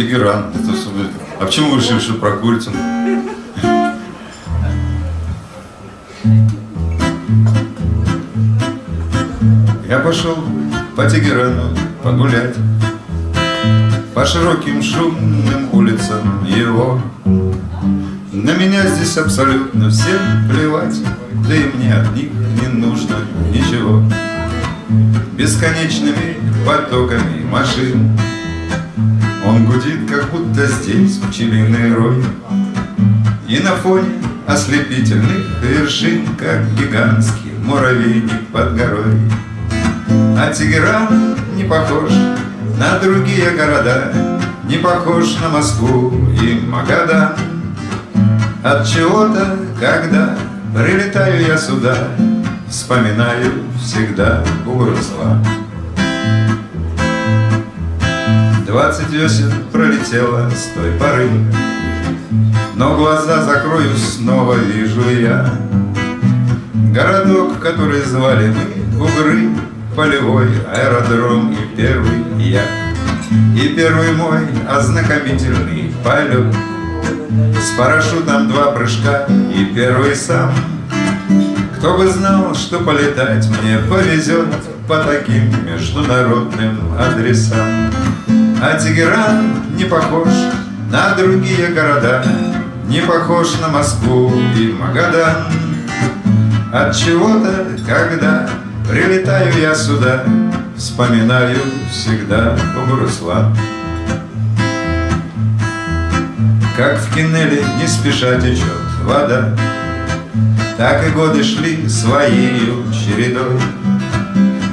Тегеран. Это, чтобы... А почему вы решили, что про курицу? Я пошел по Тегерану погулять. По широким шумным улицам его. На меня здесь абсолютно всем плевать. Да и мне от них не нужно ничего. Бесконечными потоками машин будто здесь пчелиный рой И на фоне ослепительных вершин Как гигантский муравейник под горой а Тегеран не похож на другие города, Не похож на Москву и Магадан. От чего-то, когда прилетаю я сюда, Вспоминаю всегда Бугурсла. Двадцать весен пролетело с той поры, Но глаза закрою, снова вижу я. Городок, который звали мы Бугры, полевой аэродром и первый я. И первый мой ознакомительный полет. С парашютом два прыжка и первый сам. Кто бы знал, что полетать мне повезет По таким международным адресам А Тегеран не похож на другие города Не похож на Москву и Магадан От чего-то, когда Прилетаю я сюда, вспоминаю всегда Бугуруслан. Как в кинеле не спеша течет вода, Так и годы шли своей чередой.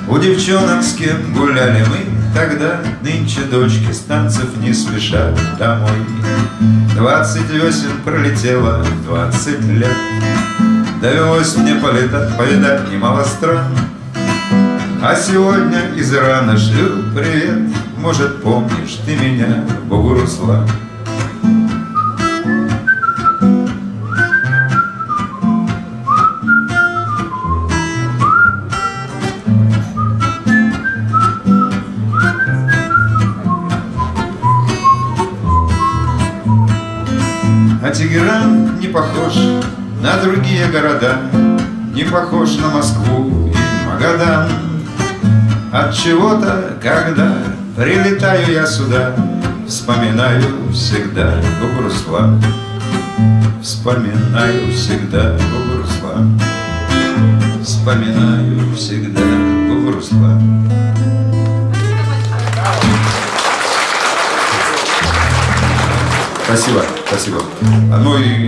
У девчонок, с кем гуляли мы тогда, Нынче дочки с танцев не спешат домой. Двадцать весен пролетело, двадцать лет, Довелось мне полетать, повидать немало стран, а сегодня из Ирана шлю привет. Может, помнишь ты меня, Бугуруслан А Тегеран не похож на другие города Не похож на Москву и Магадан от чего-то, когда прилетаю я сюда, Вспоминаю всегда Бугурслан. Вспоминаю всегда Бугурслан. Вспоминаю всегда Бугурслан. Спасибо, спасибо. Ну и